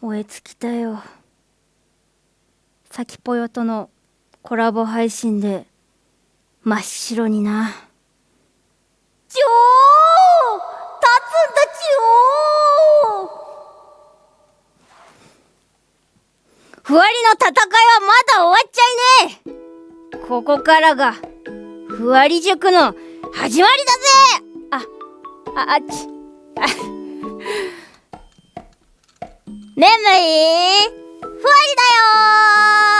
燃え尽きたよ。さきぽよとのコラボ配信で真っ白にな。ちょー立つんだちょー。ふわりの戦いはまだ終わっちゃいねえ。ここからがふわり塾の始まりだぜ。あああっちあ眠い。ふわりだよ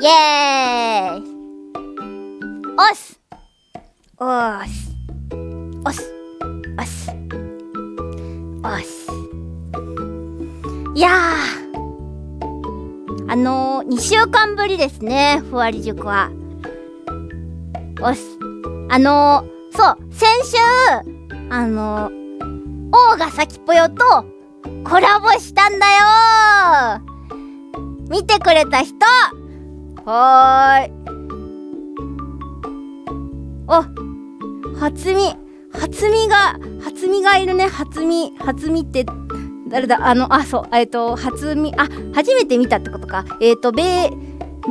イエーイ。おす。おす。おす。おす。おすいやあのー、2週間ぶりですねふわり塾は。おす。あのー、そう先週あのー王が先ぽよとコラボしたんだよ。見てくれた人。はーい。お初見初見が初見がいるね。初見初見って誰だ？あのあそう。えっ、ー、と初見あ初めて見たってことか。えっ、ー、とベ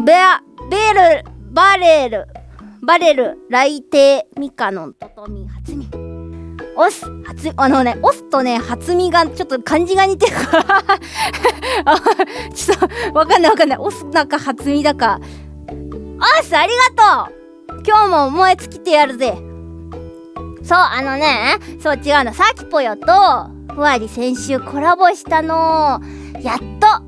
ベアベールバレルバレル来帝ミカノントトミ初見。オス初あのねオスとね初見がちょっと漢字が似てる。からちょっとわかんないわかんない。オスだか初見だか。オスありがとう。今日も燃え尽きてやるぜ。そうあのねそう違うんださきぽよとふわり先週コラボしたの。やっと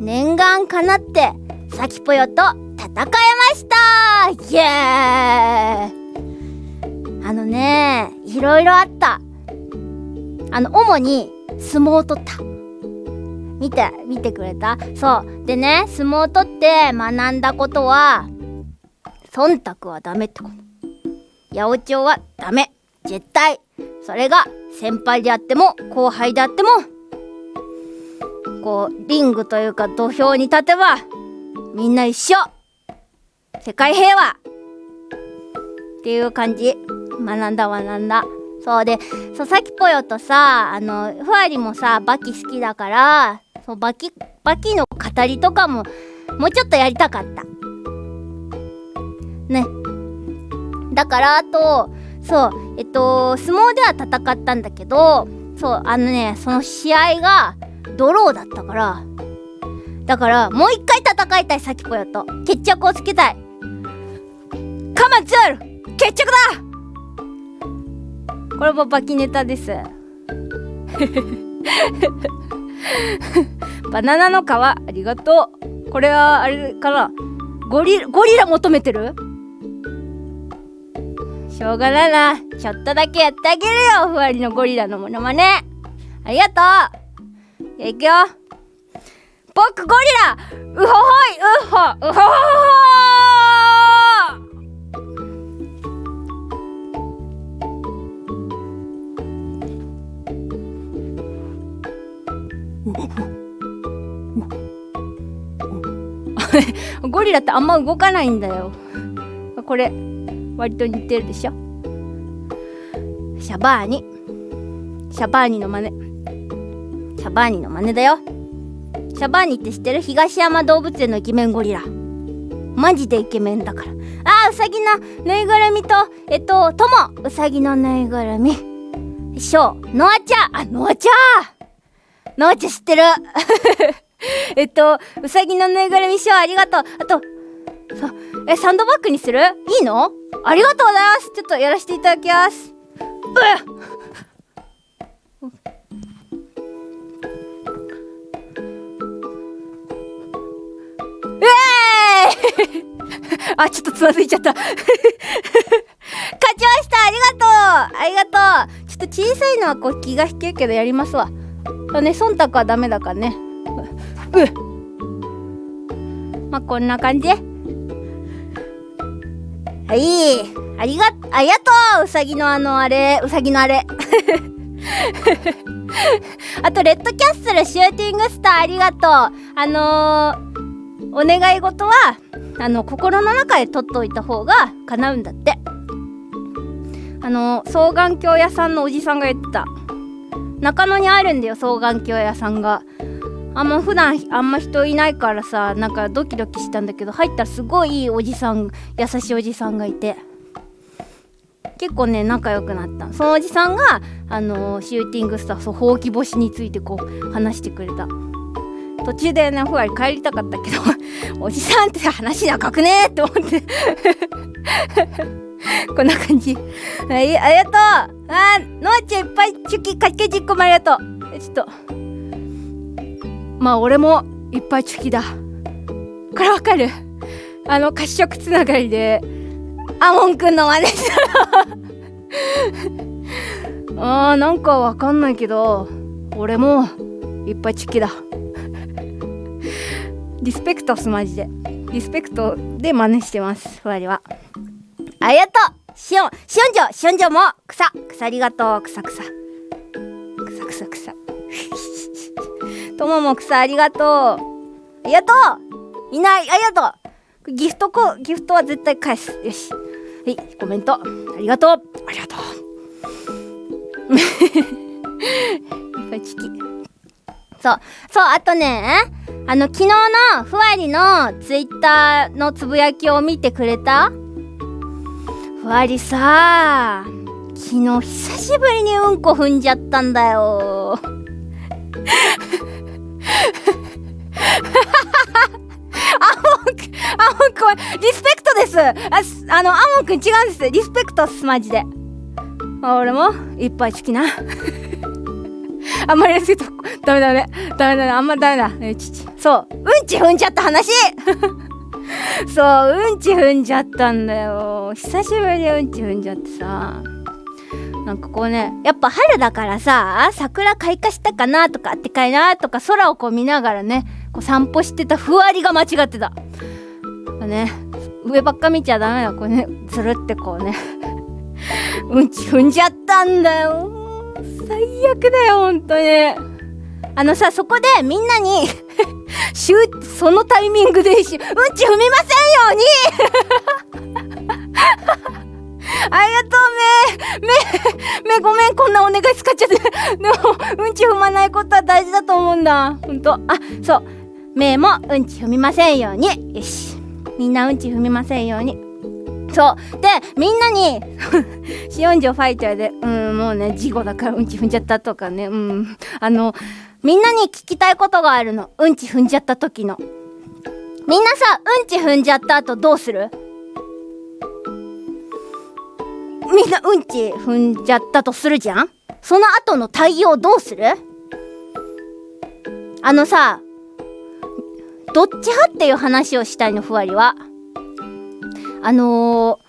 念願かなってさきぽよと戦えました。イエーイ。あのねいろいろあった。あの主に相撲を取った。見て見てくれた？そう。でね相撲を取って学んだことは忖度はダメってこと。八百長はダメ。絶対。それが先輩であっても後輩であってもこうリングというか土俵に立てばみんな一緒。世界平和。っていう感じ。学んだ学んだ。そうで佐々木ぽよとさあのふわりもさバキ好きだからそうバキバキの語りとかももうちょっとやりたかった。ね。だからあとそうえっと相撲では戦ったんだけどそうあのねその試合がドローだったから。だからもう一回戦いたいさきぽよと。決着をつけたい。カマツール決着だこれもバキネタです。バナナの皮ありがとう。これはあれかな？ゴリゴリラ求めてる？しょうがないな。ちょっとだけやってあげるよ。ふわりのゴリラのものまね。ありがとう。いくよ。僕ゴリラ！うほほい！うほうほほほ ゴリラってあんま動かないんだよ。これ割と似てるでしょ？シャバーニ。シャバーニの真似。シャバーニの真似だよ。シャバーニって知ってる？東山動物園のイケメンゴリラ。マジでイケメンだから。あーうさぎのぬいぐるみとえっとともうさぎのぬいぐるみ。ショー。ノアちゃん。あノアちゃん！なおち知ってる。えっとうさぎのぬいぐるみショーありがとう。あとえサンドバッグにする？いいの？ありがとうございます。ちょっとやらせていただきます。うえー！い あ、ちょっとつまずいちゃった。勝ちました。ありがとう。ありがとう。ちょっと小さいのはこう気が引けるけどやりますわ。そうね忖度はダメだからね。うまあこんな感じ。はい。ありがありがとう。うさぎのあのあれ。うさぎのあれ。あとレッドキャッスルシューティングスターありがとう。あのー、お願い事はあの心の中で取っといた方が叶うんだって。あの双眼鏡屋さんのおじさんが言ってた。中野にあるんだよ双眼鏡屋さんが。あんま普段あんま人いないからさなんかドキドキしたんだけど入ったらすごいいいおじさん優しいおじさんがいて。結構ね仲良くなった。そのおじさんがあのーシューティングスターそうほうき星についてこう話してくれた。途中でねふわり帰りたかったけど おじさんって話長くねーって思って。こんな感じ。はいありがとう。あーのあちゃんいっぱいチュキかけ10個もありがとう。ちょっと。まあ俺もいっぱいチュキだ。これわかる。あの褐色つながりで。アモンくんの真似したらあーなんかわかんないけど。俺もいっぱいチュキだ。リスペクトっすマジで。リスペクトで真似してますふわりは。ありがとうしおんしおんじょしおんじょも草草ありがとう。草草。草草草。と もも草ありがとう。ありがとういない。ありがと。うギフトこギフトは絶対返す。よし。はいコメント。ありがとう。ありがとう。いっぱいチキそう。そうあとねあの昨日のふわりのツイッターのつぶやきを見てくれたわりさ。昨日久しぶりにうんこ踏んじゃったんだよ。アモンくんアモンくリスペクトです。あすあのアモンくん違うんです。リスペクトっすマジで。あ俺もいっぱい好きな。あんまりやすぎるとダメダメ。ダメだねあんまダメだ。えちち。そう。うんち踏んじゃった話。そううんち踏んじゃったんだよ。久しぶりにうんち踏んじゃってさ。なんかこうねやっぱ春だからさ桜開花したかなとかあってかいなとか空をこう見ながらねこう散歩してたふわりが間違ってた。ね上ばっか見ちゃダメだこうねつるってこうね。うんち踏んじゃったんだよ。最悪だよ本当に。あのさそこでみんなに そのタイミングでうんち踏みませんように。ありがとうめめめごめんこんなお願い使っちゃって。でもうんち踏まないことは大事だと思うんだ。ほんとあそう。めもうんち踏みませんように。よし。みんなうんち踏みませんように。そう。でみんなにシオンジョファイターでうんもうね事故だからうんち踏んじゃったとかね。うん。あのみんなに聞きたいことがあるの。うんち踏んじゃった時の。みんなさうんち踏んじゃった後どうする？みんなうんち踏んじゃったとするじゃん？その後の対応どうする？あのさどっち派っていう話をしたいのふわりは。あの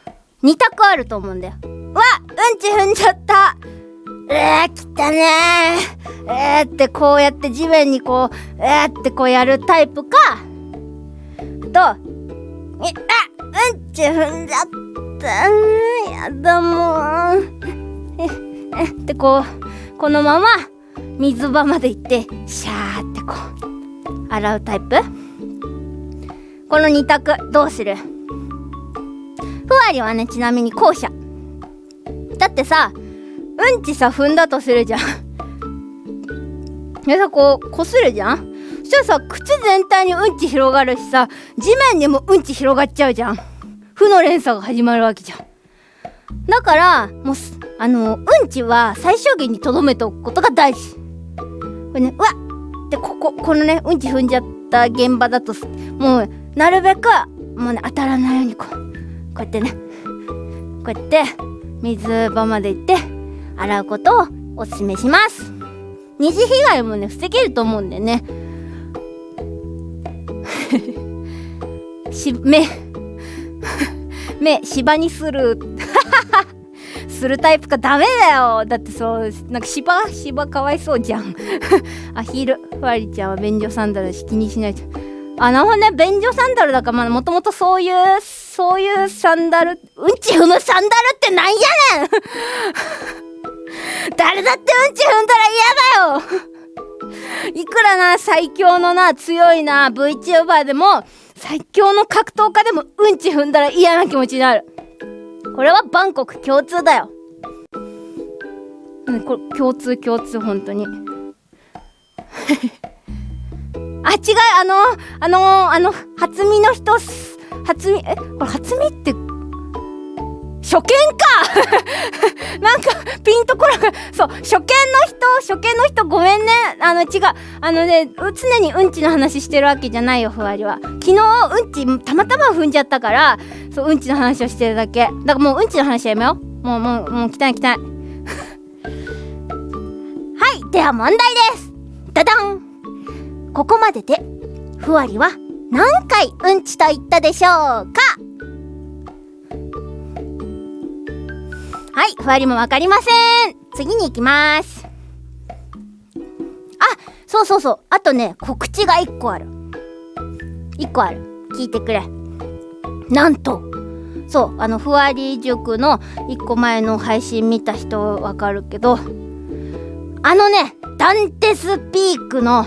ー、2択あると思うんだよ。うわうんち踏んじゃった。えー、きたねー。えーってこうやって地面にこう、えーってこうやるタイプか、と、え、あうんち踏んじゃった。やだもう。え、えってこう、このまま水場まで行って、シャーってこう、洗うタイプ。この2択、どうする？ふわりはねちなみに後者。だってさうんちさ踏んだとするじゃん。でさこうこするじゃん？そしたらさ靴全体にうんち広がるしさ地面にもうんち広がっちゃうじゃん。負の連鎖が始まるわけじゃん。だからもうあのうんちは最小限にとどめておくことが大事。これねうわっ！でこここのねうんち踏んじゃった現場だともうなるべくもうね当たらないようにこうこうやってね。こうやって水場まで行って洗うことをおすすめします。二次被害もね防げると思うんでね。し目 目芝にする。するタイプかダメだよ。だってそうなんか芝芝かわいそうじゃん。アヒルふわりちゃんは便所サンダルだし気にしないとあなるほどね。便所サンダルだからまあもともとそういうそういうサンダルうんち踏むサンダルってなんやねん。誰だってうんち踏んだら嫌だよ。いくらな最強のな強いな VTuber でも最強の格闘家でもうんち踏んだら嫌な気持ちになる。これはバンコク共通だよ。うんこれ共通共通本当に。あ違うあのあのあの初見の人初見えこれ初見って初見か。なんかピンとこなくそう初見の人初見の人ごめんね。あの違う。あのね常にうんちの話してるわけじゃないよふわりは。昨日うんちたまたま踏んじゃったからそううんちの話をしてるだけ。だからもううんちの話やめよう。もうもうもう汚い汚い。はいでは問題です。ダダン。ここまででふわりは何回うんちと言ったでしょうか？はいふわりもわかりません。次に行きます。あそうそうそう。あとね告知が1個ある。1個ある。聞いてくれ。なんと。そうあのふわり塾の1個前の配信見た人わかるけどあのねダンテスピークの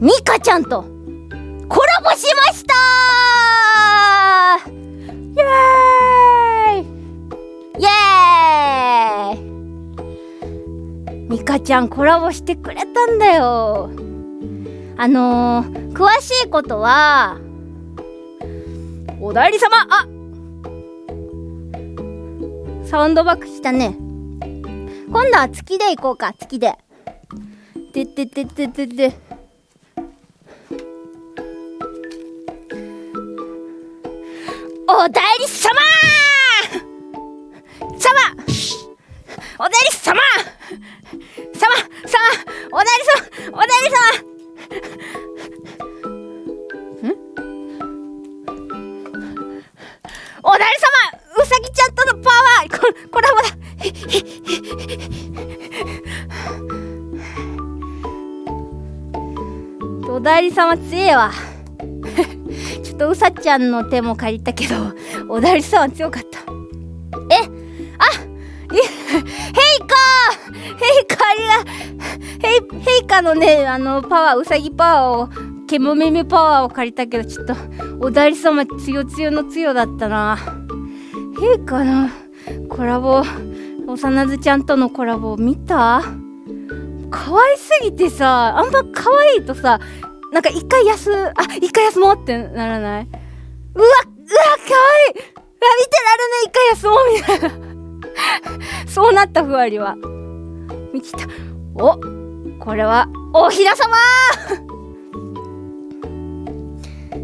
ミカちゃんとコラボしました。イエーミカちゃんコラボしてくれたんだよ。あのー、詳しいことはおだいり様。あサウンドバックしたね。今度は月で行こうか月で。ででででででおだいり様。様。おだいり様。様様おだいり様おだり様んおだいり様うさぎちゃんとのパワーこコラボだおだいり様強えわちょっとうさちゃんの手も借りたけどおだり様強かったえあいヘイカーヘイカーありがヘイヘイカのねあのパワーうさぎパワーをケモメメパワーを借りたけどちょっとおだり様強強の強だったな。ヘイカのコラボ幼ずちゃんとのコラボ見た？可愛すぎてさあんま可愛いとさなんか一回休あ一回休もうってならない？うわうわ可愛い！うわ見てられない一回休もうみたいな。そうなったふわりは。見てた。おこれはおひらさま!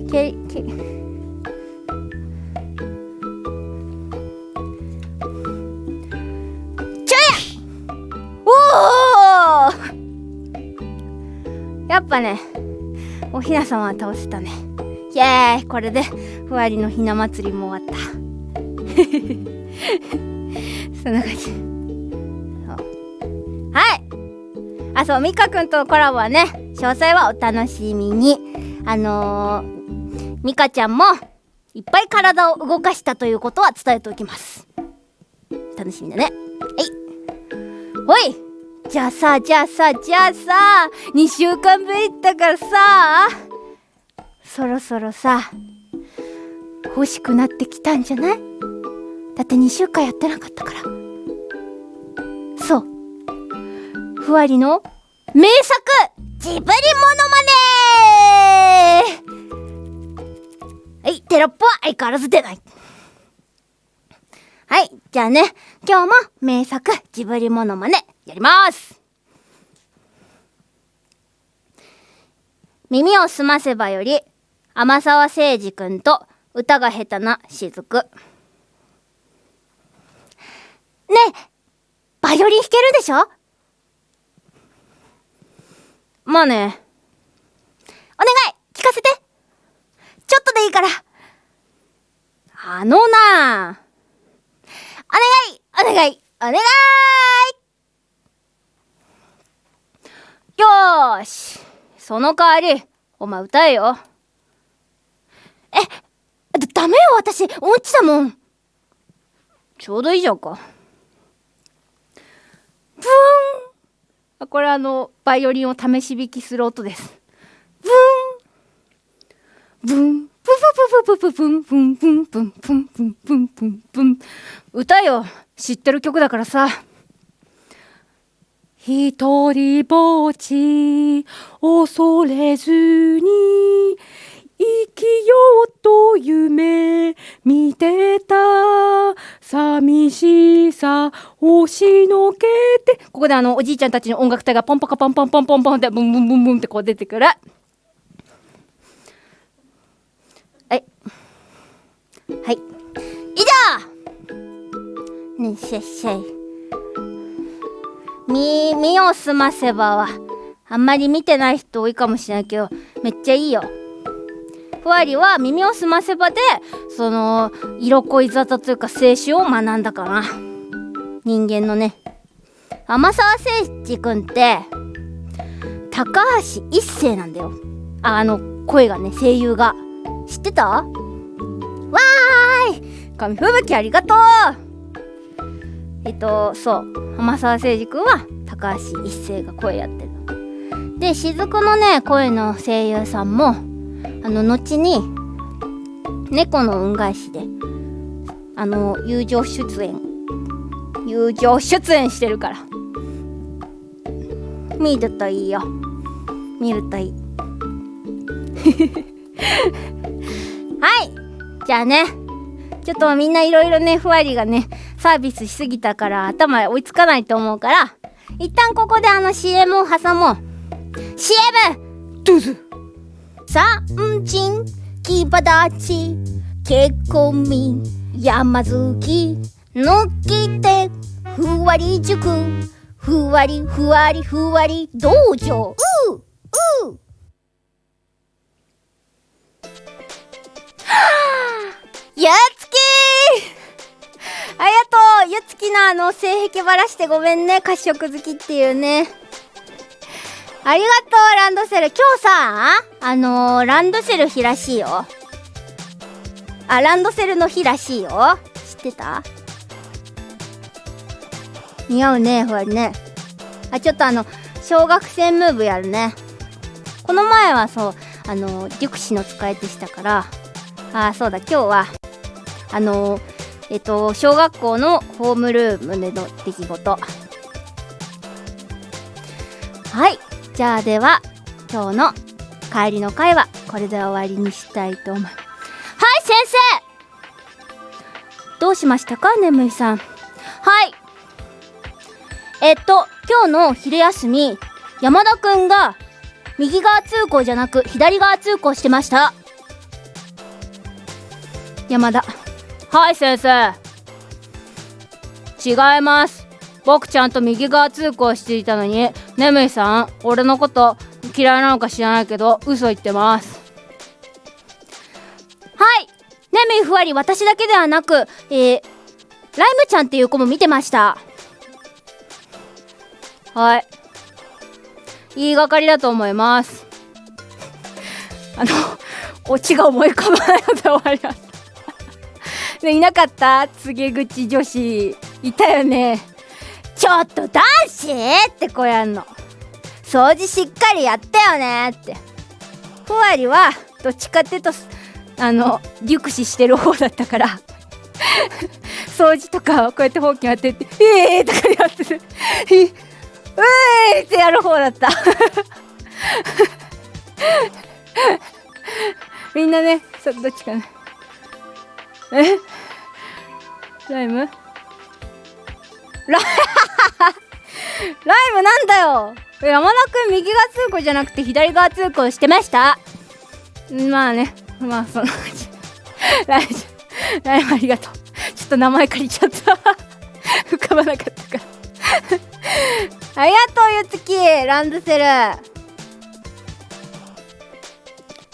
けけちょや!おおやっぱねおひなさまは倒せたね。イエーイこれでふわりのひな祭りも終わった。そんな感じ。あそうみかくんとコラボはね詳細はお楽しみに。あのー、みかちゃんもいっぱい体を動かしたということは伝えておきます。楽しみだね。はい。ほい。じゃあさじゃあさじゃあさ2週間ぶりだからさそろそろさ欲しくなってきたんじゃない？だって2週間やってなかったから。そう。ふわりの名作ジブリモノマネはいテロップは相変わらず出ない。はいじゃあね今日も名作ジブリモノマネやります。耳をすませばより天沢誠二くんと歌が下手な雫。ねえバイオリン弾けるでしょ？まあね。お願い聞かせて。ちょっとでいいから。あのな。お願いお願いお願い。よーし。その代わりお前歌えよ。えだダメよ私。音痴だもん。ちょうどいいじゃんか。ブーン。これあのバイオリンを試し弾きする音です。ブーン。ブン。ププププププンブンブンブンブンブンブンブンプン歌よ知ってる曲だからさ一人ぼっち恐れずに生きようと夢見てた。寂しさ押しのけて。ここであのおじいちゃんたちの音楽隊がポンポカポンポンポンポンポンってブンブンブンブンってこう出てくる。はいはい。以上。ねせっせい。み身をすませばは。あんまり見てない人多いかもしれないけどめっちゃいいよ。ふわりは耳をすませばでその色恋沙汰というか青春を学んだかな。人間のね。天沢誠司君って高橋一生なんだよ。ああの声がね声優が。知ってた？わーい！紙吹雪ありがとう！えっとそう。天沢誠司君は高橋一生が声やってるの。で雫のね声の声優さんもあの後に猫の恩返しであの友情出演友情出演してるから。見るといいよ。見るといい。はい。じゃあね。ちょっとみんないろいろねふわりがねサービスしすぎたから頭追いつかないと思うから一旦ここであの CM を挟もう。CM! どうぞ。三人木立結婚民山月のきてふわり塾。ふわりふわりふわり道場。うう。ゆつき。ありがとう。ゆつきのあの性癖ばらしてごめんね。褐色好きっていうね。ありがとうランドセル。今日さあのー、ランドセル日らしいよ。あランドセルの日らしいよ。知ってた？似合うねふわりね。あちょっとあの小学生ムーブやるね。この前はそうあのデュクシの使い手したから。あそうだ今日はあのえっと小学校のホームルームでの出来事。はい。じゃあでは今日の帰りの会はこれで終わりにしたいと思いますはい先生。どうしました？か眠いさん。はい。えっと今日の昼休み山田くんが右側通行じゃなく左側通行してました。山田。はい先生。違います。僕ちゃんと右側通行していたのに眠いさん俺のこと嫌いなのか知らないけど嘘言ってます。はい。眠いふわり私だけではなくえー、ライムちゃんっていう子も見てました。はい。言いがかりだと思います。あのオチが思い浮かばないので終わりました。ねいなかった？告げ口女子。いたよねちょっと男子？ってこうやんの。掃除しっかりやったよねって。ふわりはどっちかっていうとあの熟視してる方だったから。掃除とかこうやってほうき当てて「ええー!」とかやってて「ええー!」ってやる方だった。みんなねそどっちかなえ？ライム？ラライム なんだよ。山田くん右側通行じゃなくて左側通行してました？まあね。まあその ライムライムありがとう。ちょっと名前借りちゃった。浮かばなかったから。ありがとうゆつき。ランドセル。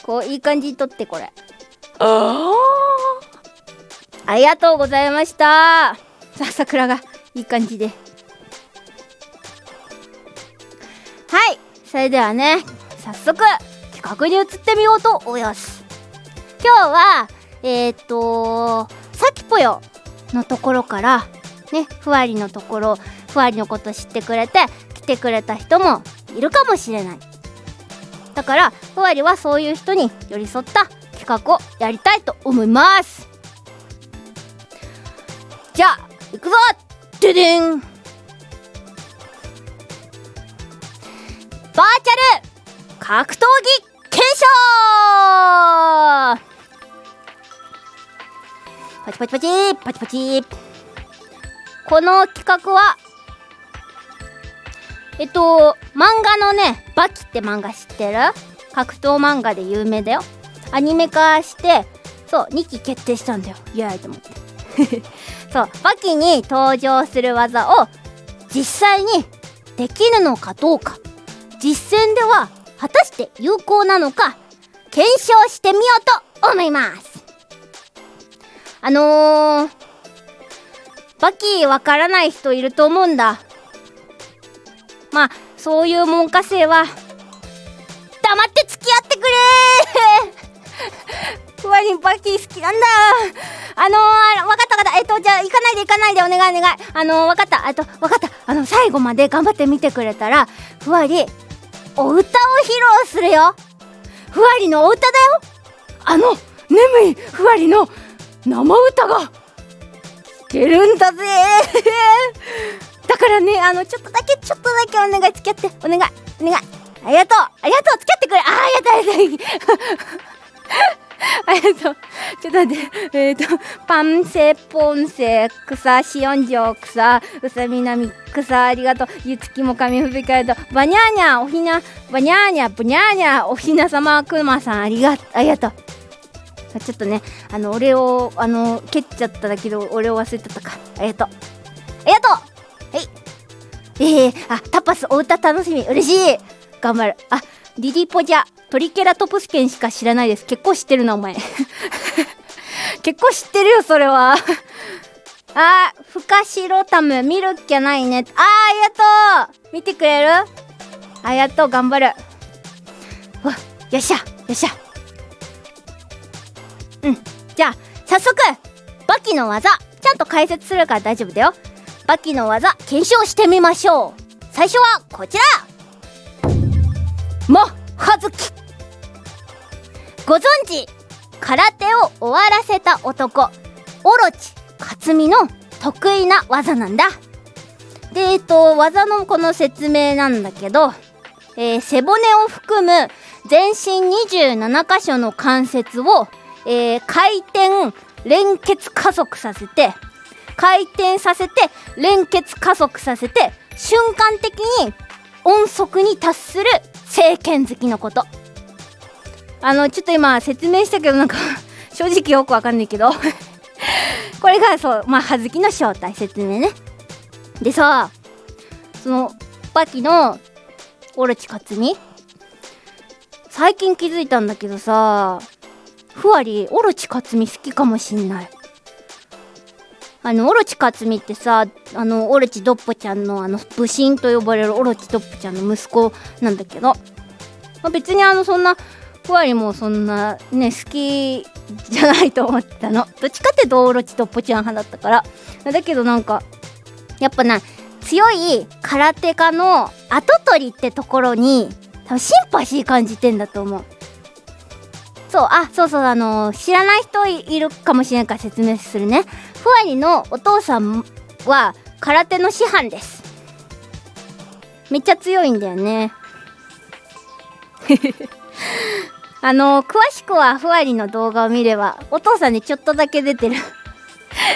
こういい感じに撮ってこれ。あありがとうございました。さあ桜がいい感じで。はいそれではね早速企画に移ってみようと思います。今日はえっ、とさきぽよのところからねふわりのところふわりのこと知ってくれて来てくれた人もいるかもしれない。だからふわりはそういう人に寄り添った企画をやりたいと思います。じゃあ行くぞででんバーチャル。格闘技検証。パチパチパチパチパチこの企画はえっと漫画のね「バキ」って漫画知ってる？格闘漫画で有名だよ。アニメ化してそう2期決定したんだよ。イエーイと思って。そうバキに登場する技を実際にできるのかどうか実践では果たして有効なのか検証してみようと思います。あのー、バキわからない人いると思うんだ。まあそういう門下生は黙って付き合ってくれふわりんバキ好きなんだ。あのー、わかったわかった。えっとじゃあ行かないで行かないでお願いお願い。あのー、わかった。あとわかった。あの最後まで頑張って見てくれたらふわりお歌を披露するよ。ふわりのお歌だよ。あの眠いふわりの生歌が。聞けるんだぜ。だからねあのちょっとだけちょっとだけお願い付き合って。お願いお願い。ありがとう。ありがとう。付き合ってくれ。ああやったやっありがとう。ちょっと待って。えっ、ー、と、パンセ、ポンセ、草、シオンジョ、草、うさみなみ、草、ありがとう。ゆつきもかみふびかえと、バニャーニャ、おひな、バニャーニャ、ブニャーニャ、おひなさま、くまさん、ありが、ありがとう。ちょっとね、あの、俺を、あの、蹴っちゃっただけど、俺を忘れてたか。ありがとう。ありがとうはい。えー、あ、タパス、お歌楽しみ。嬉しい。頑張る。あ、リリポジャトリケラトプス犬しか知らないです。結構知ってるなお前。結構知ってるよそれは。あーフカシロタム見るっきゃないね。あーありがとう。見てくれる？ありがとう頑張る。わよっしゃよっしゃ。うん。じゃあ早速バキの技ちゃんと解説するから大丈夫だよ。バキの技検証してみましょう。最初はこちら。もはずき。ご存知空手を終わらせた男オロチ克実の得意な技なんだ。でえっと技のこの説明なんだけど、えー、背骨を含む全身27箇所の関節を、えー、回転連結加速させて回転させて連結加速させて瞬間的に音速に達する政権好きのこと。あのちょっと今説明したけどなんか 正直よくわかんないけど。これがそうまあ葉月の正体説明ね。でさそのバキのオロチカツミ最近気づいたんだけどさふわりオロチカツミ好きかもしんない。あのオロチカツミってさあのオロチドッポちゃんのあの武神と呼ばれるオロチドッポちゃんの息子なんだけど、まあ、別にあのそんなふわりもそんなね好きじゃないと思ったの。どっちかっていうとオロチドッポちゃん派だったから。だけどなんかやっぱな強い空手家の跡取りってところに多分シンパシー感じてんだと思う。そうあそうそうあの知らない人いるかもしれないから説明するね。ふわりのお父さんは空手の師範です。めっちゃ強いんだよね。あの詳しくはふわりの動画を見ればお父さんにちょっとだけ出てる。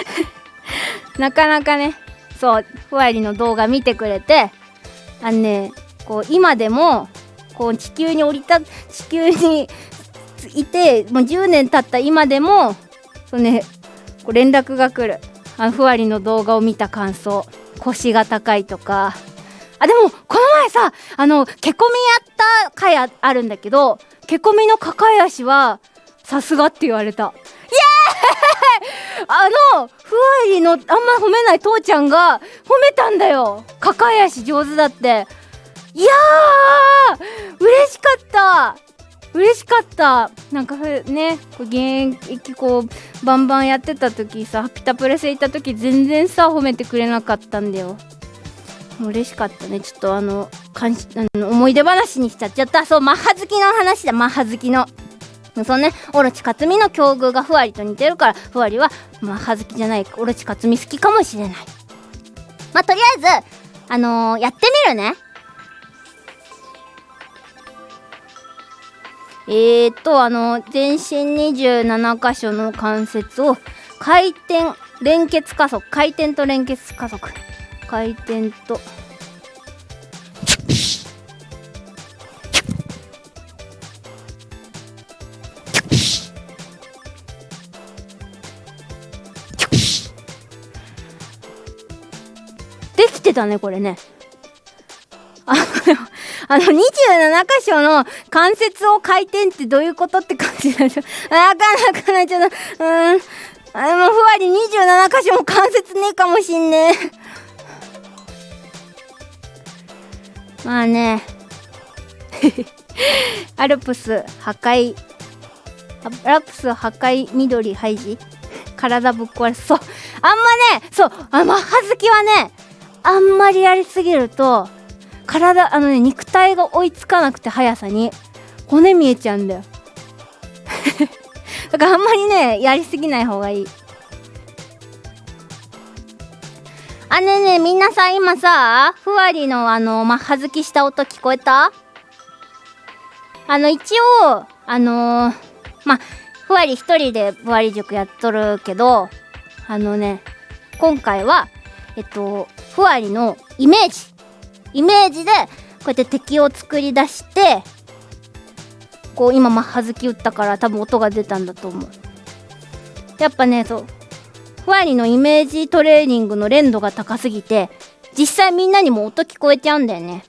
なかなかねそうふわりの動画見てくれてあのねこう今でもこう地球に降りた地球にいてもう10年経った今でもそうね連絡が来る。あふわりの動画を見た感想。腰が高いとか。あでもこの前さあのけこみやった回ああるんだけどけこみの抱え足はさすがって言われた。イエーイ！あのふわりのあんま褒めない父ちゃんが褒めたんだよ。抱え足上手だって。いやー！嬉しかった。嬉しかった。なんかね現役こうバンバンやってた時さピタプレス行った時全然さ褒めてくれなかったんだよ。嬉しかったね。ちょっとあのかんあの思い出話にしちゃっちゃった。そうマッハ好きの話だ。マッハ好きの。そうね。オロチ克実の境遇がふわりと似てるからふわりはマッハ好きじゃない。オロチ克実好きかもしれない。まあとりあえずあのー、やってみるね。えーとあの全身27箇所の関節を回転連結加速回転と連結加速。回転と。できてたねこれね。ああの27箇所の関節を回転ってどういうことって感じなんですよなかなかなちょっとうーんあのふわり27箇所も関節ねえかもしんねえまあねアルプス破壊アルプス破壊緑ハイジ体ぶっ壊れそうあんまねそうあマッハ好きはねあんまりやりすぎると体あのね肉体が追いつかなくて速さに。骨見えちゃうんだよ。だからあんまりねやりすぎない方がいい。あねねみんなさ今さふわりのあのマッハ好きした音聞こえた？あの一応あのー、まあふわり一人でふわり塾やっとるけどあのね今回はえっとふわりのイメージ。イメージでこうやって敵を作り出してこう今マッハ好き打ったから多分音が出たんだと思う。やっぱねそうふわりのイメージトレーニングの連度が高すぎて実際みんなにも音聞こえちゃうんだよね。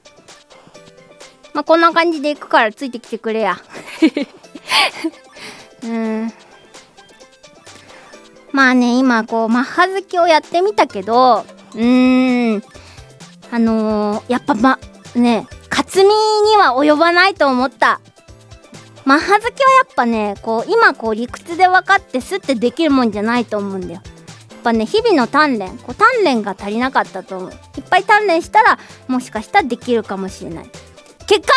まあこんな感じでいくからついてきてくれや。うん。まあね今こうマッハ好きをやってみたけどうーん。あのー、やっぱまね勝美には及ばないと思った。マッハ好きはやっぱねこう今こう理屈で分かってスッてできるもんじゃないと思うんだよ。やっぱね日々の鍛錬こう鍛錬が足りなかったと思う。いっぱい鍛錬したらもしかしたらできるかもしれない。結果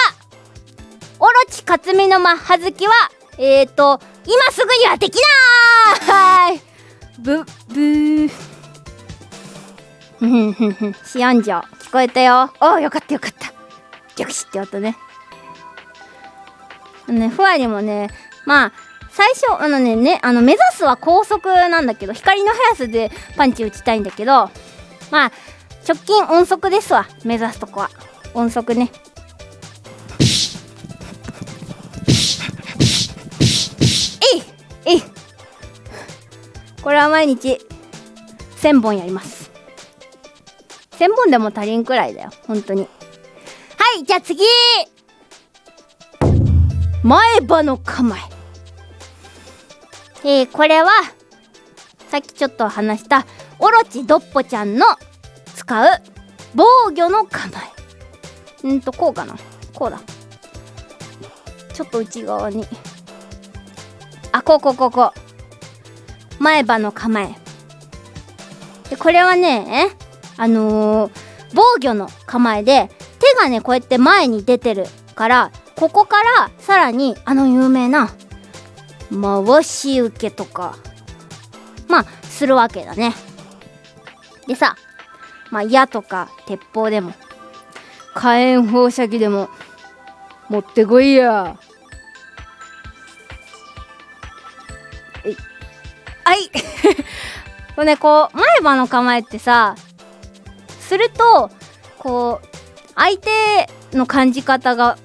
オロチ克美のマッハ好きはえーと今すぐにはできない。ブブー。シアンジョ聞こえたよおおよかったよかったギョクシって音ねあのねふわりもねまあ最初あのねねあの目指すは高速なん。だけど光の速さでパンチ打ちたいん。だけどまあ直近音速ですわ目指すとこは音速ねえいえいこれは毎日1000本やります1000本でも足りんくらいだよ。本当に。はいじゃあ次。前歯の構え。えー、これはさっきちょっと話したオロチドッポちゃんの使う防御の構え。うんとこうかな。こうだ。ちょっと内側に。あこうこうこうこう。前歯の構え。でこれはねあのー、防御の構えで手がねこうやって前に出てるからここからさらにあの有名な回し受けとかまあするわけだね。でさまあ矢とか鉄砲でも火炎放射器でも持ってこいや。はい。これねこう前歯の構えってさするとこう相手の感じ方が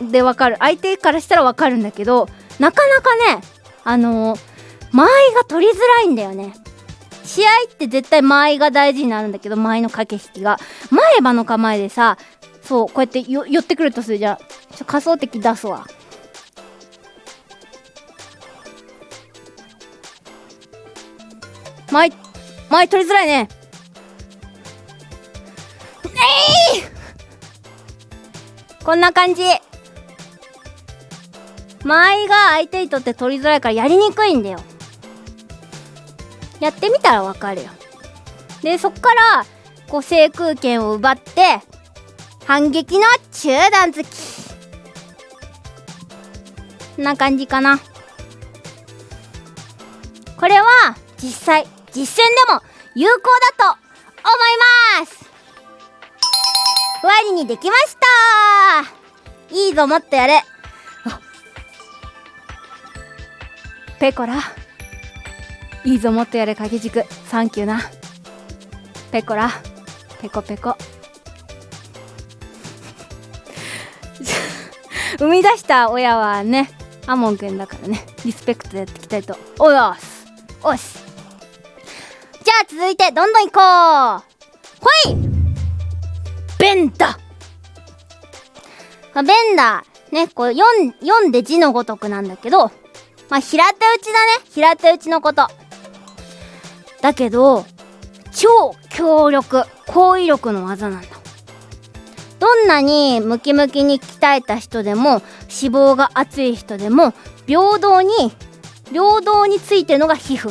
でわかる。相手からしたらわかるんだけどなかなかねあのー、間合いが取りづらいんだよね。試合って絶対間合いが大事になるんだけど間合いの駆け引きが。前歯の構えでさそうこうやって寄ってくるとするじゃん。ちょ仮想的出すわ。間合い取りづらいね。こんな感じ。間合いが相手にとって取りづらいからやりにくいんだよ。やってみたらわかるよ。でそっからこう制空権を奪って反撃の中段突き。こんな感じかな。これは実際実戦でも有効だと思います。りにできました。いいぞもっとやれ。ペコラ。いいぞもっとやれ掛け軸。サンキューな。ペコラ。ペコペコ。生み出した親はねアモンくんだからね。リスペクトでやっていきたいと。おやすおし。じゃあ続いてどんどん行こう。ほいベンダまあベンダねこう読ん読んで字のごとくなんだけどまあ平手打ちだね。平手打ちのこと。だけど超強力高威力の技なんだ。どんなにムキムキに鍛えた人でも脂肪が厚い人でも平等に平等についてるのが皮膚。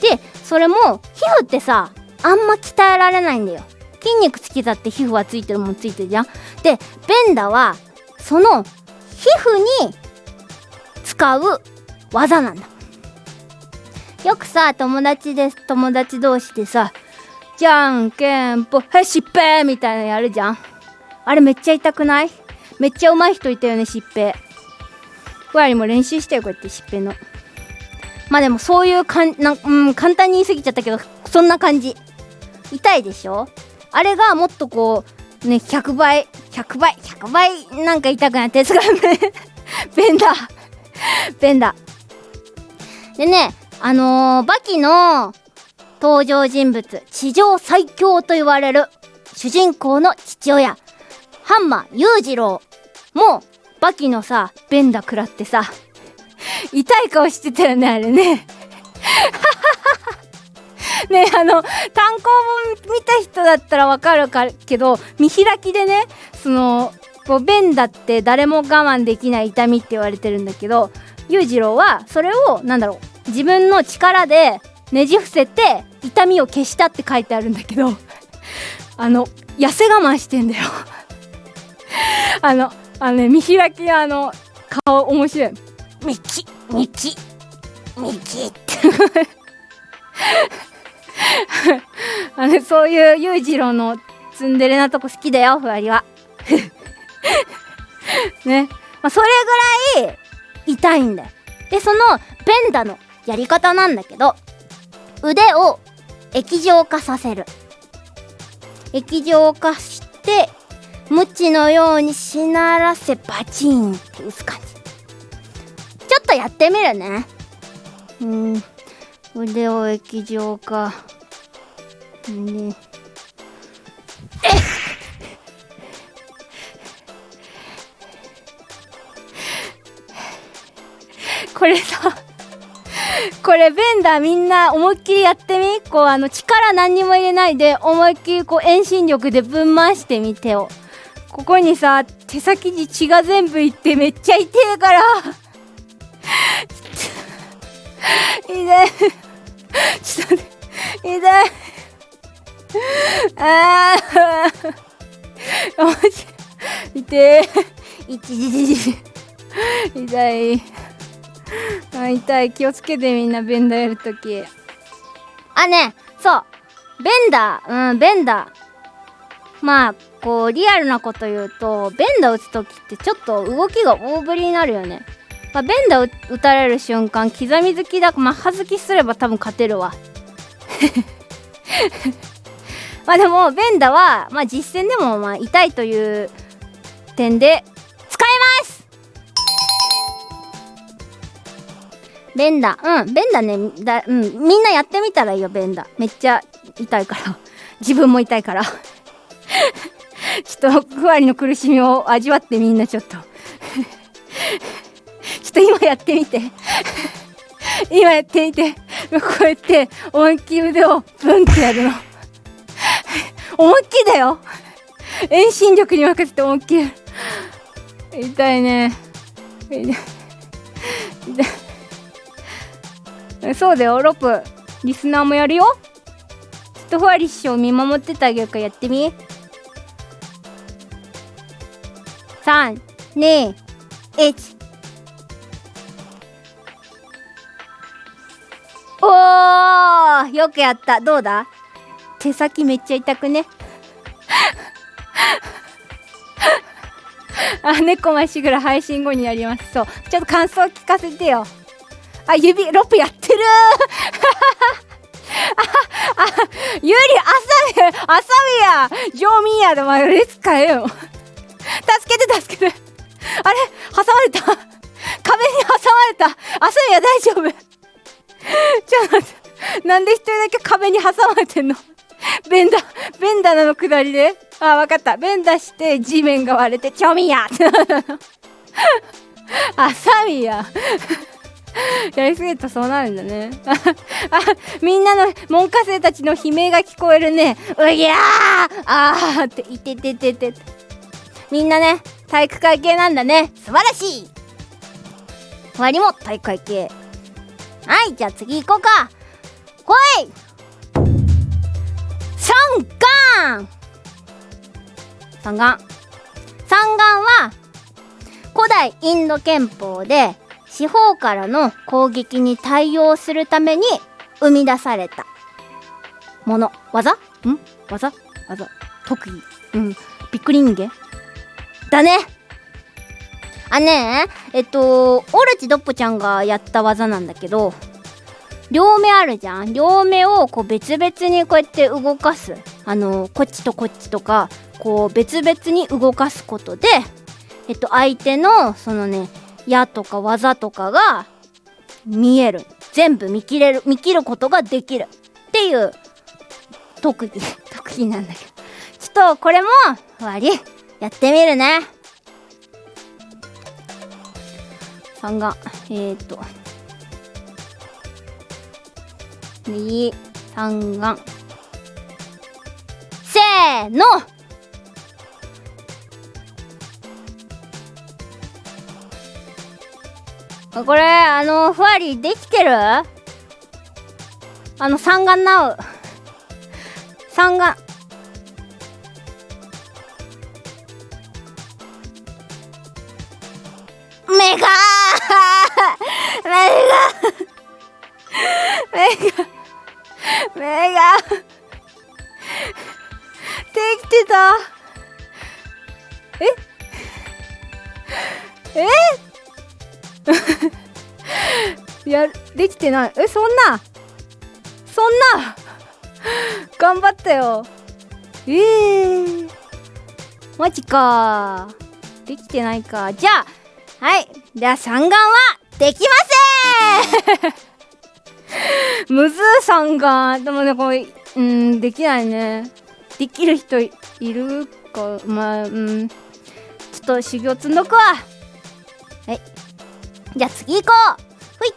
でそれも皮膚ってさあんま鍛えられないんだよ。筋肉つきだって皮膚はついてるもんついてるじゃん。でベンダはその皮膚に使う技なんだ。よくさ友達です友達同士でさじゃんけんぽはいしっぺみたいなのやるじゃん。あれめっちゃ痛くない？めっちゃ上手い人いたよねしっぺふわりも練習してよこうやってしっぺの。まあでもそういうかんなうん簡単に言い過ぎちゃったけどそんな感じ。痛いでしょ？あれがもっとこうね100倍100倍100倍なんか痛くなってやつがね ベンダー。ベンダー。でねあのー、バキの登場人物地上最強と言われる主人公の父親ハンマー裕次郎もバキのさベンダ食らってさ痛い顔してたよねあれね。ねあの単行本見た人だったらわかるかけど見開きでねそのこうベンダって誰も我慢できない痛みって言われてるんだけど裕次郎はそれをなんだろう自分の力でねじ伏せて痛みを消したって書いてあるんだけど あの痩せ我慢してんだよ。あのあのね見開きあの顔面白い。ミキミキミキって あのそういう裕次郎のツンデレなとこ好きだよふわりは。ね、まあ、それぐらい痛いんだよ。でそのベンダのやり方なんだけど腕を液状化させる。液状化してムチのようにしならせバチンって打つ感じ。ちょっとやってみるね。うん。腕を液状化。ね これさこれベンダーみんな思いっきりやってみ？こうあの力何にも入れないで思いっきりこう遠心力でぶん回してみてを。ここにさ手先に血が全部いってめっちゃ痛えから。痛いちょっと待って。痛いああマジ痛え一時時痛い。あ痛い。気をつけてみんなベンダーやるとき。あね。そう。ベンダー。うんベンダー。まあこうリアルなこと言うとベンダー打つ時ってちょっと動きが大振りになるよね、まあ、ベンダー打たれる瞬間刻み好きだ。マッハ好きすれば多分勝てるわ。まあでもベンダはまあ実戦でもまあ痛いという点で使えます。ベンダ。うんベンダね。だ、うん、みんなやってみたらいいよベンダ。めっちゃ痛いから。自分も痛いから。ちょっとふわりの苦しみを味わってみんなちょっと。ちょっと今やってみて。今やってみて。こうやって思いっきり腕をブンってやるの。思いっきりだよ。遠心力に任せて思いっきり。痛いね。痛い。痛い。そうだよ。ロプリスナーもやるよ。ちょっとふわり師匠見守っててあげるか。らやってみ。3、2、1。おーよくやった。どうだ？手先めっちゃ痛くね？あ、猫まっしぐら配信後にやります。そう。ちょっと感想聞かせてよ。あ指ロップやってる ああゆりあさみあさみや。ジョーミーやでお前列変えよ。助けて助けて。あれ挟まれた。壁に挟まれた。あさみや大丈夫。ちょっと待って。なんで一人だけ壁に挟まれてんの？ベンダベンダなの下りで。あわかった。ベンダして地面が割れてチョミや。ってなるのあさみや。やりすぎるとそうなるんだね。あみんなの門下生たちの悲鳴が聞こえるね。うぎゃー。あーっていててててみんなね体育会系なんだね。素晴らしい。終わりも体育会系。はいじゃあ次行こうか。来い。三眼三眼三眼は古代インド憲法で四方からの攻撃に対応するために生み出されたもの。技？ん？技？技。特技。うん。びっくり人間。だね。あねえ。っとオルチドッポちゃんがやった技なんだけど両目あるじゃん。両目をこう別々にこうやって動かす。あのこっちとこっちとかこう別々に動かすことでえっと相手のそのね矢とか技とかが見える。全部見切れる見切ることができる。っていう特技 特技なんだけど。ちょっとこれも終わり。やってみるね。三眼えー、っと右三眼。せーの。これあのふわりできてる？あの三眼なう。三眼。目が目が目が 目が。できてた。え？え？やできてない。えそんな。そんな。頑張ったよ。えー、マジか。できてないか。じゃあはい。では三眼はできません。むずー三眼でもねこれうんできないね。できる人いるかまあうん。ちょっと修行積んどくわ。はい。じゃあ次行こう。ほい。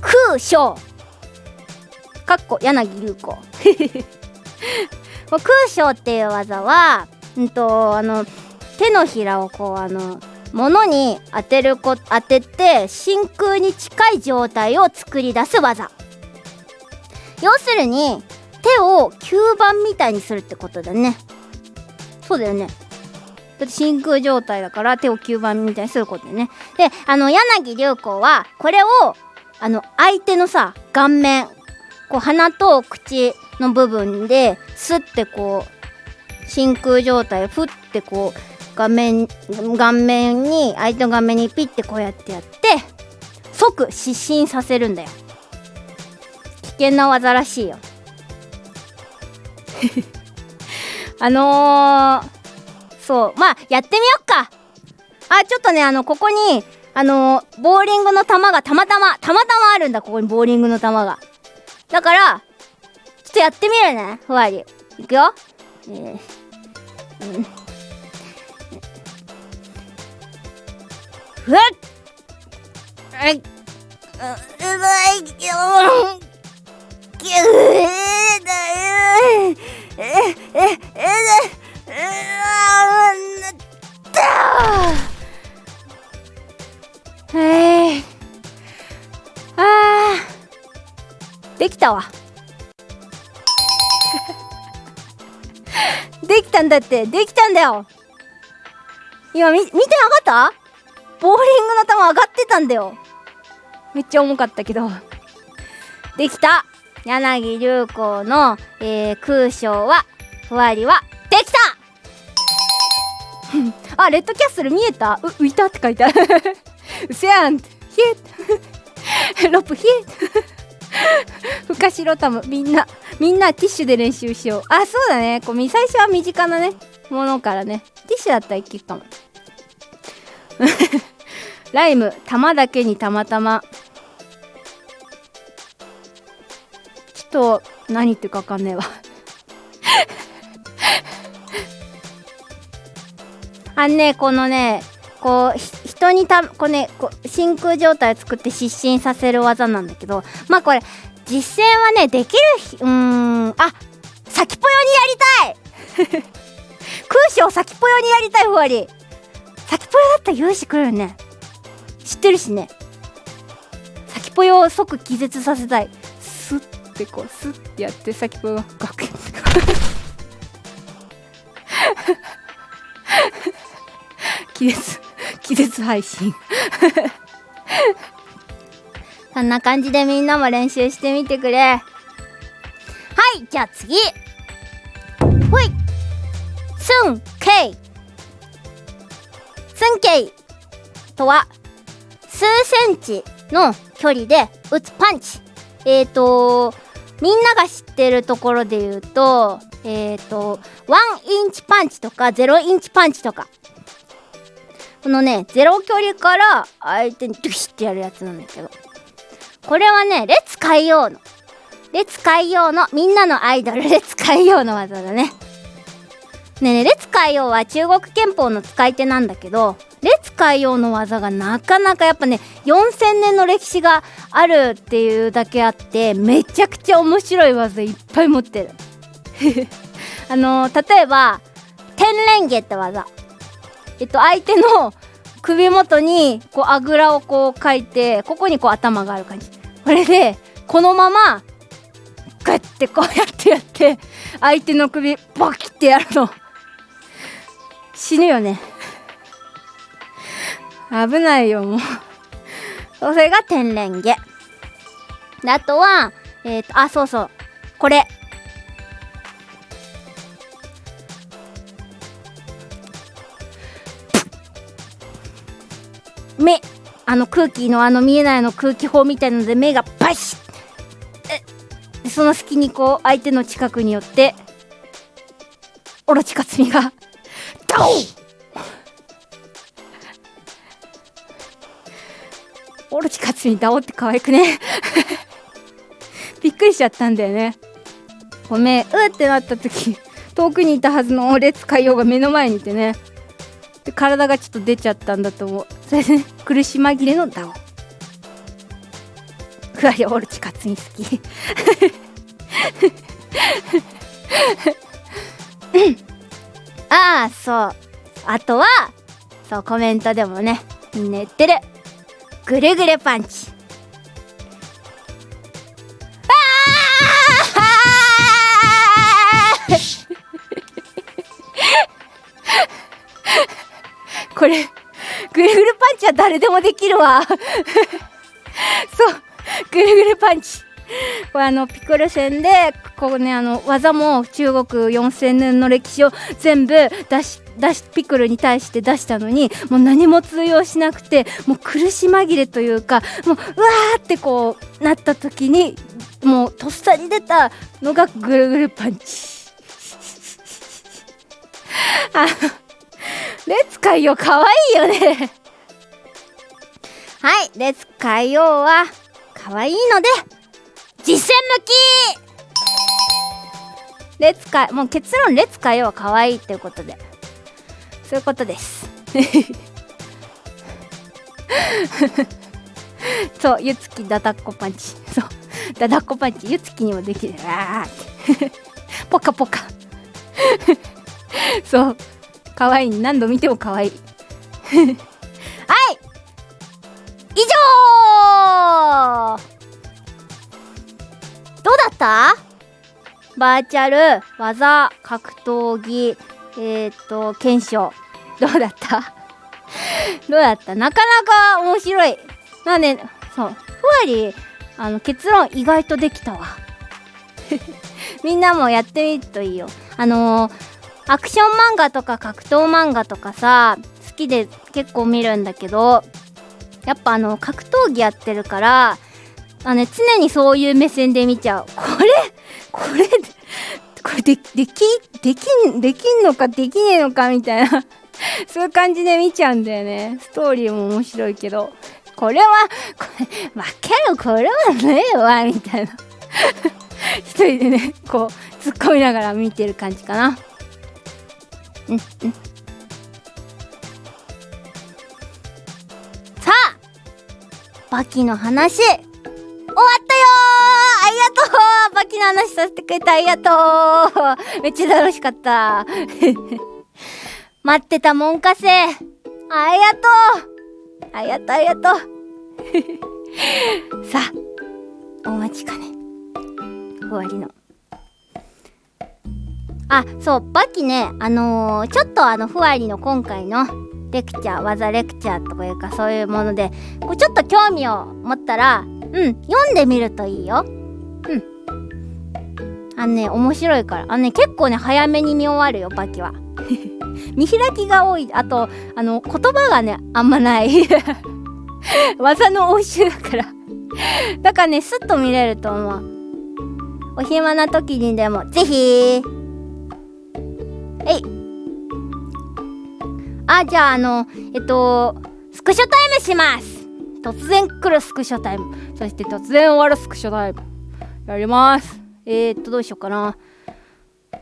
空将。かっこ柳流子 空将っていう技はうんとあの手のひらをこうあの物に当てるこ当てて真空に近い状態を作り出す技。要するに手を吸盤みたいにするってことだね。そうだよね。だって真空状態だから手を吸盤みたいにすることだよね。であの柳流子はこれをあの相手のさ顔面こう鼻と口の部分でスッてこう真空状態をふってこう画面顔面に相手の顔面にピッてこうやってやって即失神させるんだよ。危険な技らしいよ。あのー、そう。まあやってみよっか。あちょっとねあのここにあのー、ボーリングの球がたまたまたまたまあるんだここにボーリングの球が。だからちょっとやってみるねふわり。いくよ。えー、うん。ふわっ、う、まい、きょきゅえだえ、え、え、え、え、なったえー、あー、できたわ。できたんだって、できたんだよ。今み、見てなかったボーリングの球上がってたんだよ。めっちゃ重かったけど。できた。柳流子の、えー、空将はふわりはできた。あレッドキャッスル見えた？う浮いたって書いてある。うせやん。ってエロップヒエ ふかしろたむ。みんなみんなティッシュで練習しよう。あそうだね。こう最初は身近なねものからね。ティッシュだったらいけるかも。ライム玉だけにたまたま。ちょっと何言ってるか分かんねえわ。あんねこのねこう人にたこうねこう真空状態を作って失神させる技なんだけどまあこれ実践はねできるうーんあ先ぽよにやりたい。空手を先ぽよにやりたいふわり。先ぽよだったら勇士来るよね。知ってるしね。先ぽよを即気絶させたい。スッてこうスッてやって先ぽよがガク気絶気絶配信。そんな感じでみんなも練習してみてくれ。はいじゃあ次。ほい。スンケイスンケイとは数センチの距離で打つパンチ。えっ、ー、とみんなが知ってるところで言うとえっ、ー、と1インチパンチとか0インチパンチとか。このねゼロ距離から相手にドゥシッてやるやつなんだけど。これはね列海洋の列海洋のみんなのアイドル列海洋の技だね。ねえね列海洋は中国憲法の使い手なんだけど列海洋の技がなかなかやっぱね4000年の歴史があるっていうだけあってめちゃくちゃ面白い技いっぱい持ってる。あのー、例えば天蓮華って技。えっと、相手の首元にこうあぐらをこう書いてここにこう頭がある感じ。これでこのままグッてこうやってやって相手の首バキってやるの。死ぬよね。危ないよもう。それが天然毛あとはえっ、ー、とあそうそう。これ。目。あの空気のあの見えないの空気砲みたいなので目がバシッ。え。その隙にこう相手の近くによってオロチカツミがオオロチカツミダオって可愛くね？びっくりしちゃったんだよね。ごめん。うってなった時遠くにいたはずの列海洋が目の前にいてね。で体がちょっと出ちゃったんだと思う。それでね苦し紛れのダオ。ふわりオルチカツに好き。ああそう。あとはそうコメントでもねみんな言ってる。ぐるぐるパンチ。これぐるぐるパンチは誰でもできるわ。そうぐるぐるパンチ。これあのピクル戦でここねあの技も中国4000年の歴史を全部出し出しピクルに対して出したのにもう何も通用しなくてもう苦し紛れというかもううわーってこうなった時にもうとっさに出たのがぐるぐるパンチ。あのレッツ海洋かわいいよね。はいレッツ海洋はかわいいので実践向き。レッツ海もう結論レッツ海洋はかわいっていうことで。そういうことです。そうゆつきだだっこパンチ。そうだだっこパンチゆつきにもできる。あー。ポカポカ。そう。可愛い。何度見ても可愛い。はい。以上。どうだった？バーチャル技格闘技えっ、と検証。どうだった？どうだった？なかなか面白い。なんでそう。ふわりあの結論意外とできたわ。みんなもやってみるといいよ。あのーアクション漫画とか格闘漫画とかさ好きで結構見るんだけどやっぱあの格闘技やってるからあ、ね、常にそういう目線で見ちゃう。これ？これ？これでできできんできんのか？できねえのか？みたいな。そういう感じで見ちゃうんだよね。ストーリーも面白いけど。これはこれ負けるこれはねえわみたいな。一人でねこう突っ込みながら見てる感じかな。うんうん。さあ！バキの話。ったよありがとう。バキの話させてくれてありがとう。めっちゃ楽しかった。待ってたもんかせ。ありがとう。ありがとうありがとう。さあお待ちかね。終わりの。あそうバキね。あのー、ちょっとあのふわりの今回のレクチャー技レクチャーとかいうかそういうものでこうちょっと興味を持ったらうん読んでみるといいよ。うん。あのね面白いから。あのね結構ね早めに見終わるよバキは。見開きが多い。あとあの言葉がねあんまない。技の応酬だから。だからねスッと見れると思う。お暇な時にでもぜひ。えい。あじゃああのえっとスクショタイムします突然来るスクショタイム。そして突然終わるスクショタイム。やります。えー、っとどうしようかな。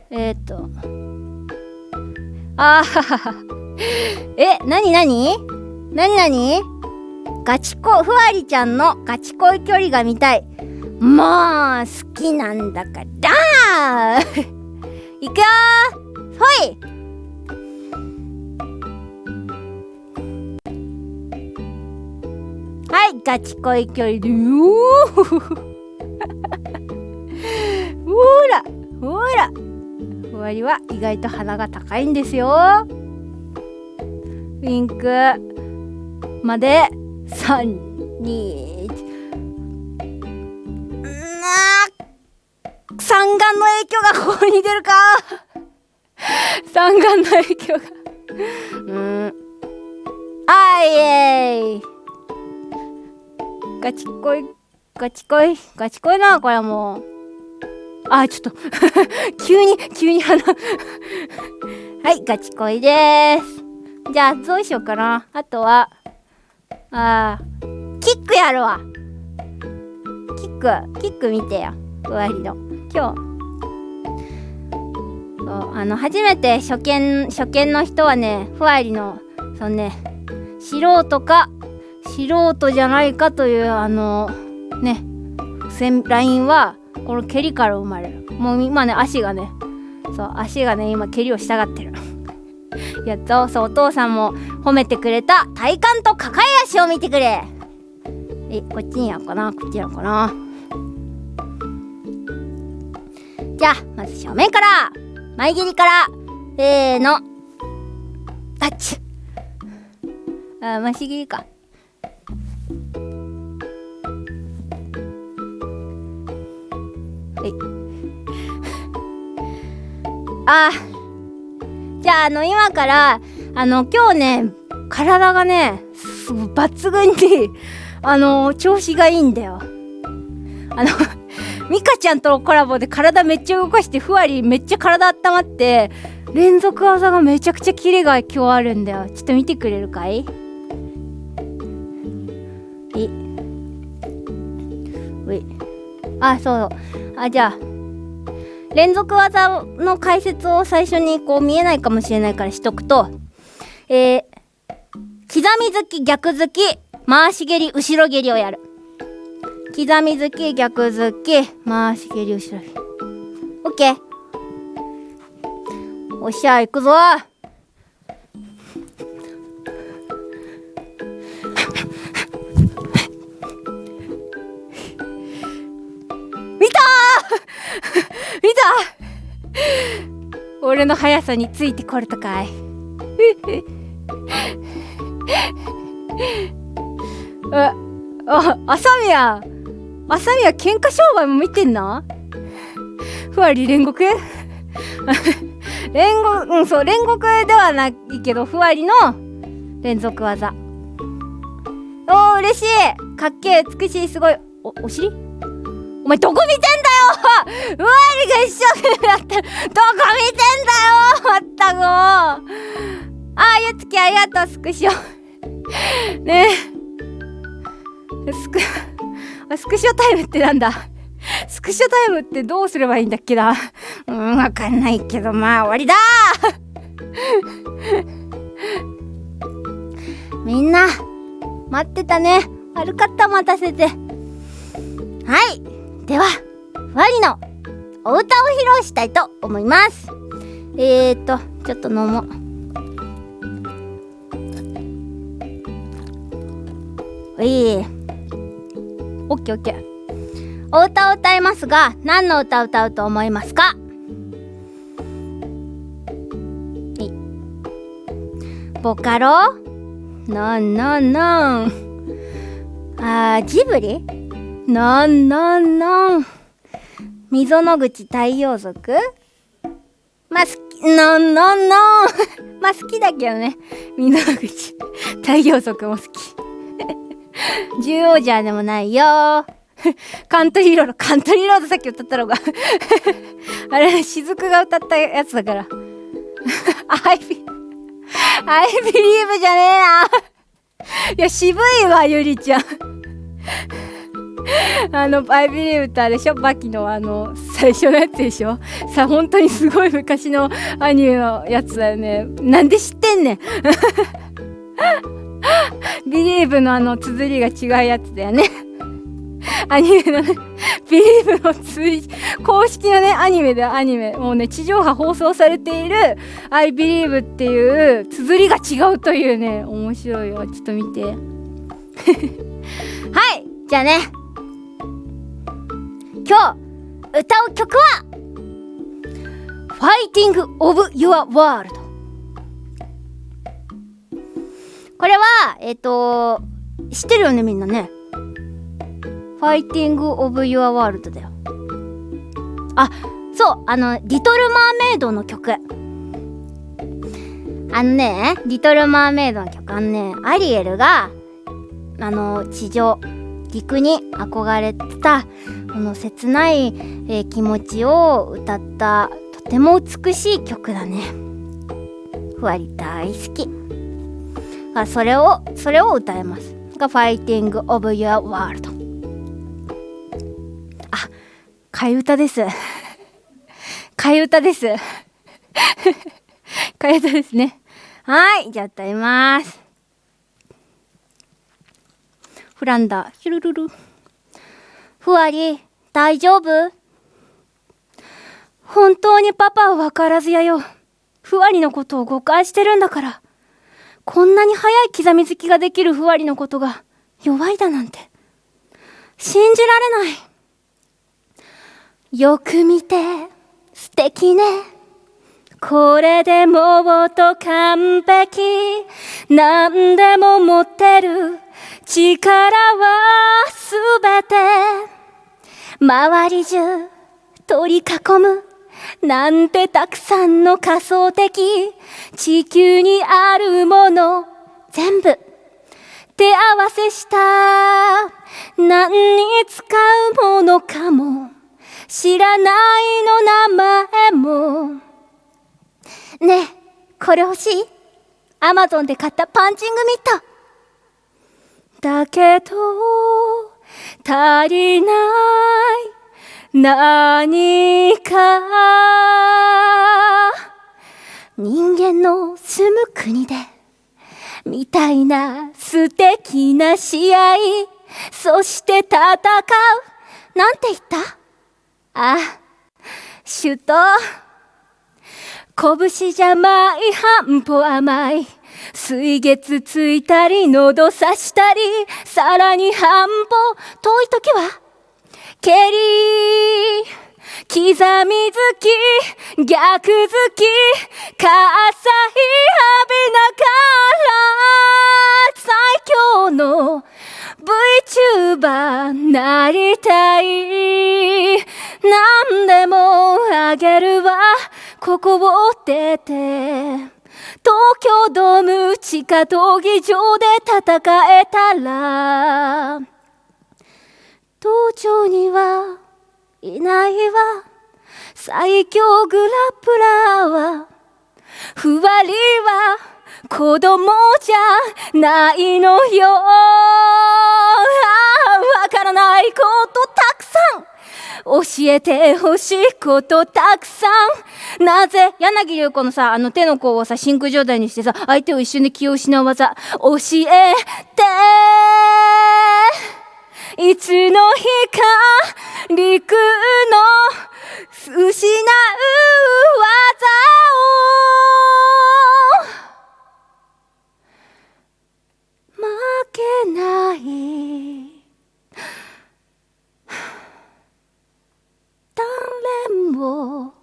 えー、っと。あーえなになになになにガチ恋ふわりちゃんのガチ恋距離が見たい。もう好きなんだから。いくよほい。ガチ恋距離。でよほらほら。ふわりは意外と鼻が高いんですよ。ウインク。まで。321三眼の影響がここに出るか。三眼の影響が。うん。あいえい。ガチ恋ガチ恋ガチ恋なこれもう。あちょっと。急に急に鼻。はいガチ恋です。じゃあどうしようかな。あとはあーキックやるわ。キックキック見てよ。ふわりの。今日。そうあの初めて初見初見の人はねふわりのそのね素人か素人じゃないかというあのねラインはこの蹴りから生まれる。もう今ね足がねそう足がね今蹴りをしたがってる。やっとそうお父さんも褒めてくれた体幹と抱え足を見てくれ。えこっちにやろうかな？こっちやろうかな？じゃあまず正面から前切りからせーの。タッチ。あまし切りか。い。あじゃああの今からあの今日ね体がねす抜群に あの調子がいいんだよ。あの ミカちゃんとのコラボで体めっちゃ動かしてふわりめっちゃ体温まって連続技がめちゃくちゃキレが今日あるんだよ。ちょっと見てくれるかい？えうい。あそう。あじゃあ連続技の解説を最初にこう見えないかもしれないからしとくとえー、刻み突き逆突き回し蹴り後ろ蹴りをやる。刻み突き逆突き回し蹴り後ろ蹴り。オッケーおっしゃ行くぞ。見た。俺の速さについてこれたかい。あ、あ、朝宮。朝宮喧嘩商売も見てんなふわり煉獄？煉獄、うん、そう、煉獄ではないけど、ふわりの連続技。お嬉しい。かっけえ美しい。すごい。おお尻？お前どこ見てんだようわりが一生懸命やってるどこ見てんだよまったく。もうあゆつきありがとうスクショ。ねえ。スクスクショタイムってなんだ？スクショタイムってどうすればいいんだっけな。うんわかんないけどまあ終わりだ。みんな待ってたね。悪かった待たせて。はい。ではふわりのお歌を披露したいと思います。えーとちょっと飲もう。おいオッケーオッケー。お歌を歌いますが何の歌を歌うと思いますか？ボカロ？なんなんなん。あージブリ？なんなんなん。溝の口太陽族？まあ好きなんなんなん。まあ好きだけどね。溝の口太陽族も好き。獣王者でもないよ。カントリーロード。カントリーロードさっき歌ったのが。あれ雫が歌ったやつだから。アイビアイビリーブじゃねえな。いや渋いわゆりちゃん。あの「アイビリーブ」ってあれでしょ？バキのあの最初のやつでしょ？さ本当にすごい昔のアニメのやつだよね。なんで知ってんねん。ビリーブのあの綴りが違うやつだよね。アニメのね、ビリーブの追公式のね、アニメでアニメ、もうね、地上波放送されている I believe っていう綴りが違うというね、面白いよ。ちょっと見て。はい！じゃあね。今日、歌う曲は Fighting of Your World これは、えっ、と、知ってるよね、みんなね？ファイティング・オブ・ユア・ワールドだよ。あ、そう、あの、リトル・マーメイドの曲。あのね、リトル・マーメイドの曲、あのね、アリエルが、あの、地上、陸に憧れてた、この切ない、えー気持ちを歌った、とても美しい曲だね。ふわり大好き。あそれを、それを歌います。が、ファイティング・オブ・ユア・ワールド。替え歌です。替え歌です。替え歌ですね。はい、じゃあ歌います。フランダ、ヒュルルル。ふわり、大丈夫？本当にパパは分からずやよ。ふわりのことを誤解してるんだから。こんなに早い刻み好きができるふわりのことが弱いだなんて。信じられない。よく見て素敵ねこれでもっと完璧何でも持ってる力はすべて周り中取り囲むなんてたくさんの仮想的地球にあるもの全部。手合わせした何に使うものかも知らないの名前も。ねえこれ欲しい？アマゾンで買ったパンチングミット。だけど足りない何か人間の住む国でみたいな素敵な試合そして戦うなんて言った？あ、首都。拳じゃない半歩甘い。水月ついたり、喉刺したり、さらに半歩遠い時は、蹴り、刻み好き、逆好き、火災浴びながら、最強の VTuber なりたい。何でもあげるわ、ここを出て。東京ドーム地下闘技場で戦えたら東京にはいないわ。最強グラップラーはふわりは子供じゃないのよ。わからないことたくさん。教えてほしいことたくさん。なぜ柳流子のさあの手の甲をさ真空状態にしてさ相手を一瞬で気を失う技教えて。いつの日か陸の失う技を。負けない。誰も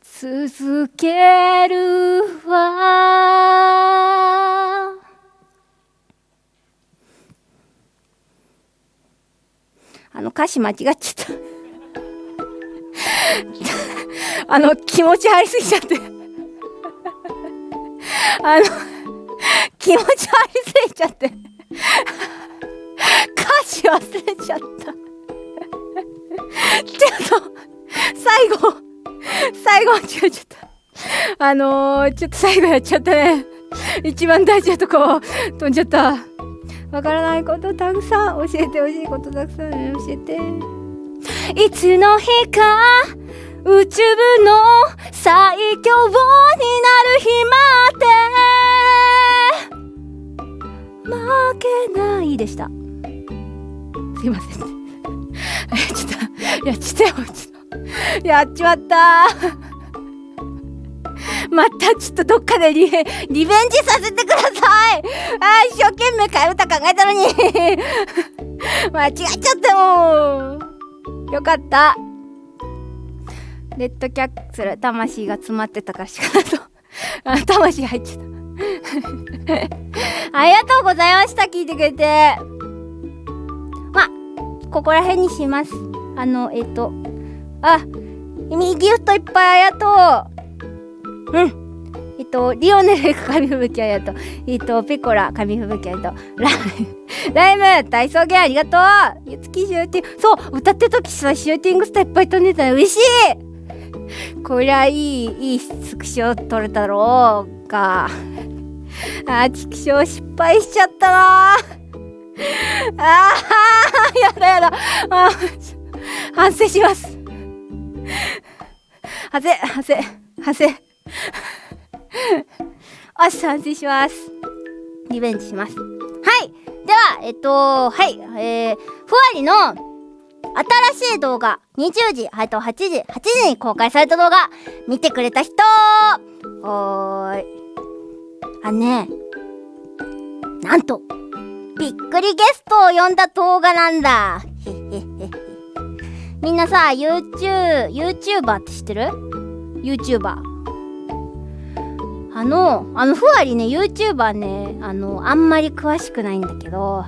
続けるわ。あの歌詞間違っちゃった。あの気持ち入りすぎちゃって。あの気持ち入りすぎちゃって。歌詞忘れちゃった。ちょっと最後最後違えちゃった。あのー、ちょっと最後やっちゃったね。一番大事なとこ飛んじゃった。わからないことたくさん教えてほしいことたくさん教えて。いつの日か宇宙部の最強になる日まで。負けないでした。すいません。ちょっとやっちゃったよちょっと。やっちまった。またちょっとどっかでリリベンジさせてください。あ一生懸命替え歌考えたのに。間違っちゃったもん。よかった。レッドキャッスル魂が詰まってたかしらと あ魂入っちゃった。ありがとうございました聞いてくれて。まここら辺にします。あのえっ、とあミギフトいっぱいありがとううんえっと、リオネル紙吹雪ありがとう。えっと、ペコラ紙吹雪ありがとう。ラライム大草原ありがとう。ゆつきシューティング。そう歌ってた時さ、シューティングスターいっぱい飛んでたの嬉しいこりゃいい、いいスクショ撮れたろうか。あー、チクショ失敗しちゃったなあー、やだやだ。あー反省します。反省、反省、反省。おっし、反省します。リベンジします。はい。では、えっと、はい。えー、ふわりの新しい動画、20時、はいと8時、8時に公開された動画、見てくれた人おーい。あね、なんと、びっくりゲストを呼んだ動画なんだ。へへへ。みんなさ、YouTube、YouTuber って知ってる ?YouTuber。あの、あの、ふわりね、YouTuber ね、あの、あんまり詳しくないんだけど、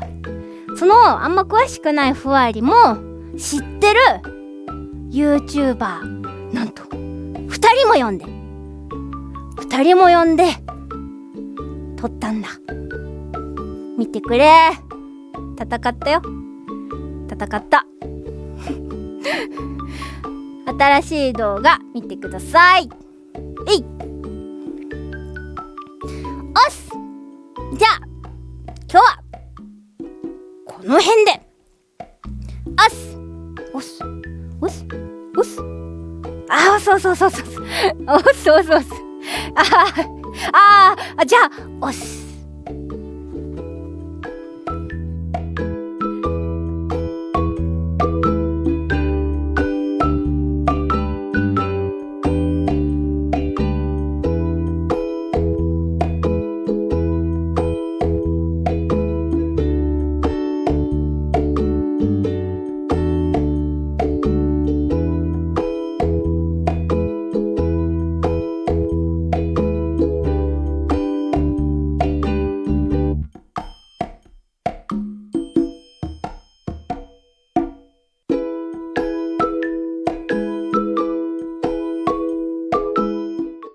その、あんま詳しくないふわりも、知ってる？YouTuber、なんと、二人も呼んで、二人も呼んで、撮ったんだ。見てくれ。戦ったよ。戦った。新しい動画見てください。えい。おっじゃあ、今日は、この辺で、おっす。おっす。おっす。おっす。あー、そうそうそうそう。おっすおっすおっす。あー、あー、あじゃあ、おっす。